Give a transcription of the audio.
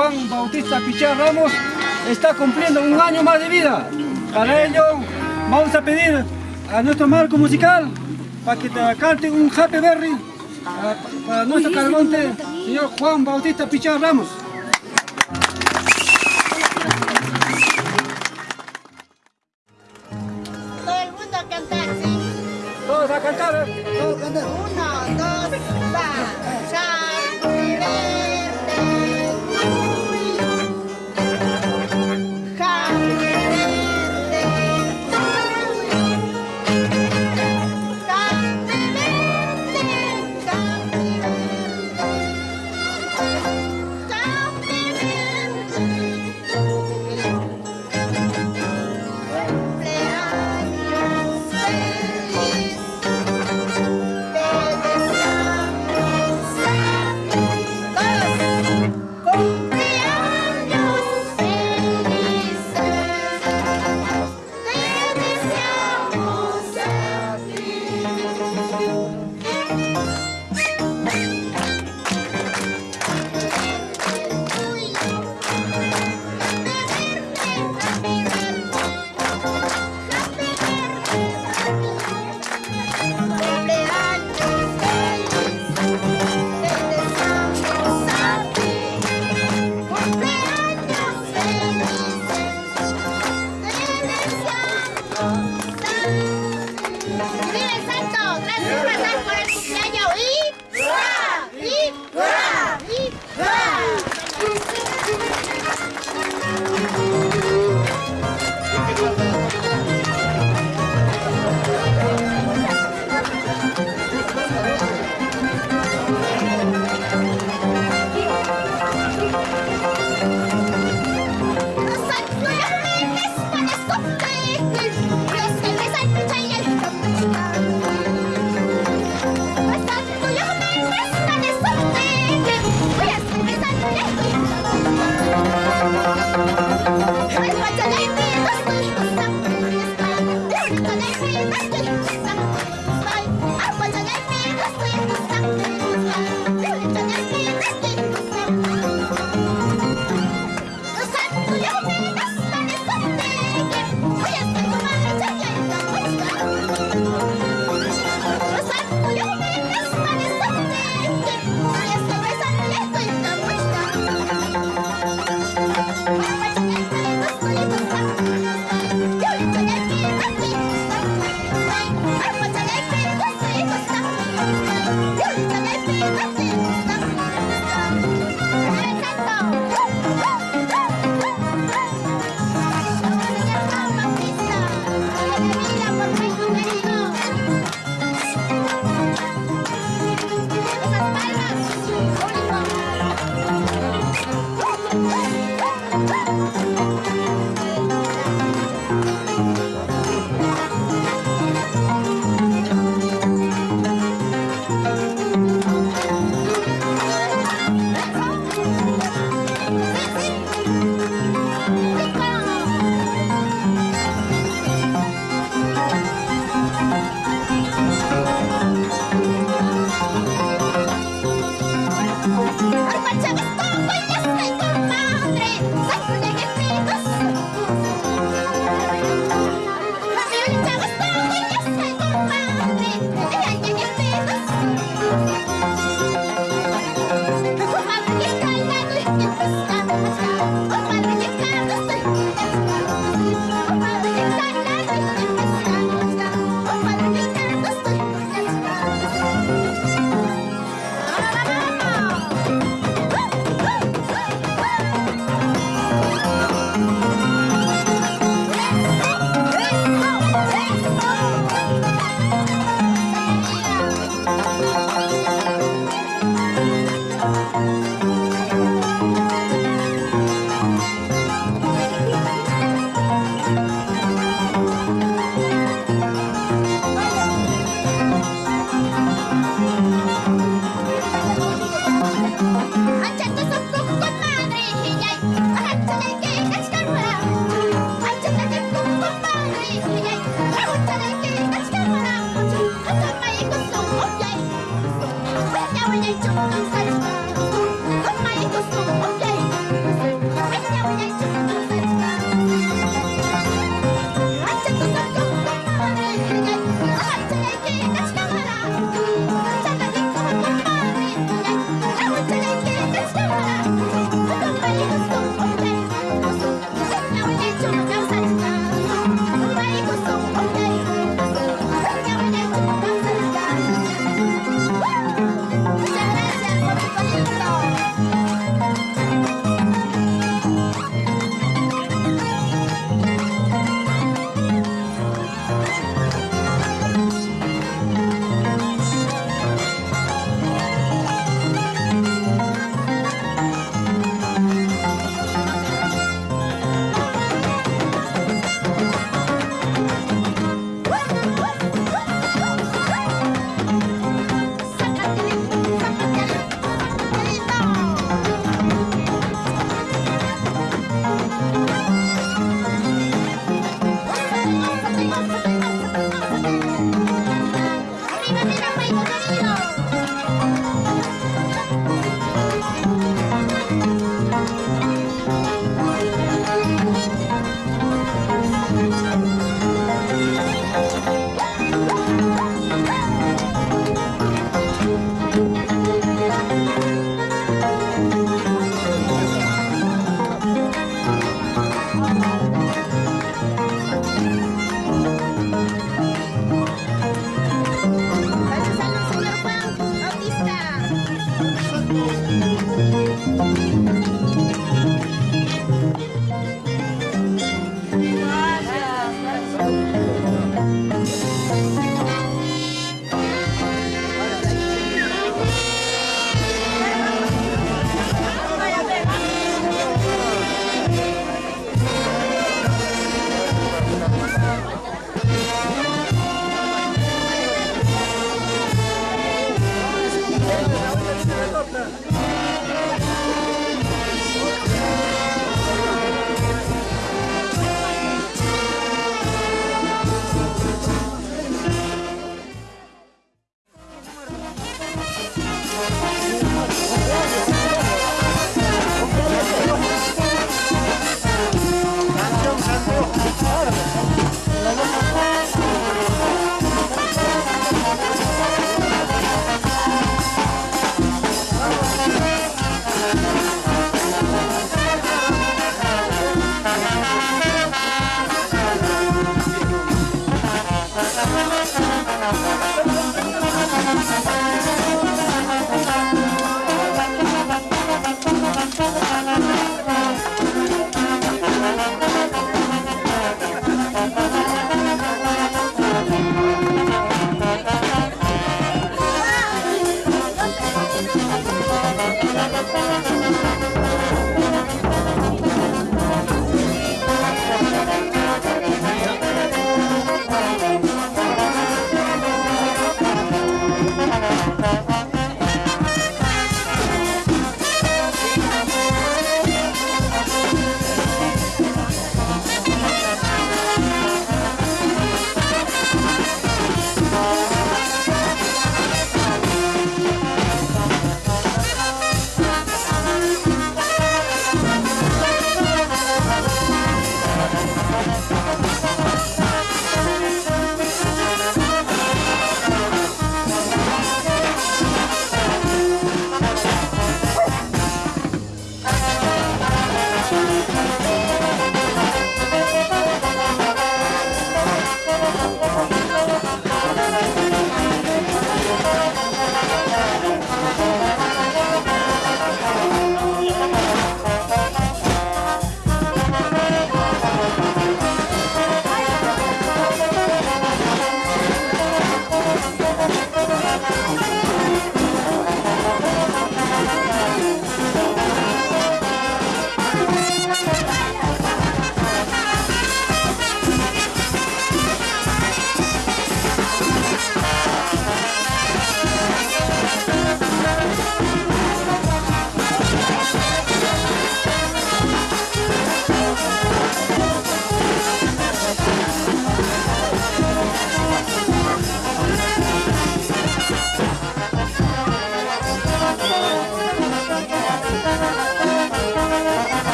Juan Bautista Pichar Ramos está cumpliendo un año más de vida. Para ello, vamos a pedir a nuestro marco musical para que te cante un Happy Berry para, nuestro cargonte, señor Juan Bautista Pichar Ramos. Todos a cantar. ¿eh? Uno, dos, tres.